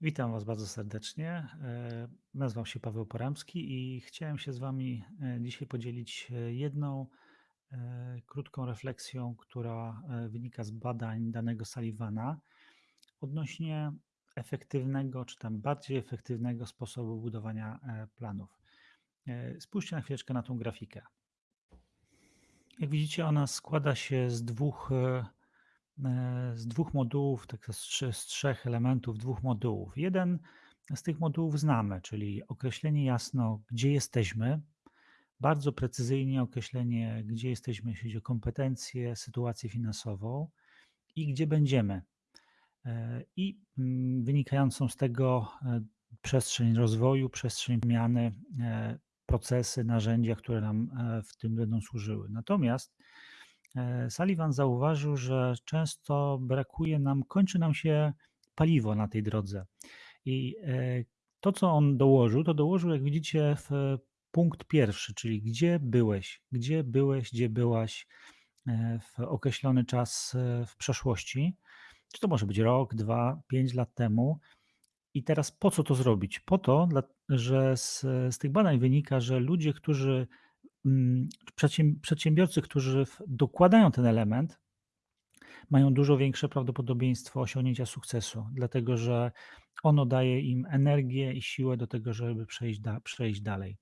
Witam Was bardzo serdecznie. E, Nazywam się Paweł Poramski i chciałem się z Wami e, dzisiaj podzielić e, jedną krótką refleksją, która wynika z badań danego Sullivana odnośnie efektywnego, czy tam bardziej efektywnego sposobu budowania planów. Spójrzcie na chwileczkę na tą grafikę. Jak widzicie, ona składa się z dwóch, z dwóch modułów, tak z, trzech elementów, dwóch modułów. Jeden z tych modułów znamy, czyli określenie jasno, gdzie jesteśmy, bardzo precyzyjnie określenie, gdzie jesteśmy, jeśli chodzi o kompetencje, sytuację finansową i gdzie będziemy. E, I mm, wynikającą z tego e, przestrzeń rozwoju, przestrzeń zmiany, e, procesy, narzędzia, które nam e, w tym będą służyły. Natomiast e, Sullivan zauważył, że często brakuje nam, kończy nam się paliwo na tej drodze. I e, to, co on dołożył, to dołożył, jak widzicie, w punkt pierwszy, czyli gdzie byłeś, gdzie byłeś, gdzie byłaś e, w określony czas e, w przeszłości. Czy to może być rok, dwa, pięć lat temu. I teraz po co to zrobić? Po to, że z, z tych badań wynika, że ludzie, którzy, przedsiębiorcy, którzy dokładają ten element, mają dużo większe prawdopodobieństwo osiągnięcia sukcesu, dlatego że ono daje im energię i siłę do tego, żeby przejść, da, przejść dalej.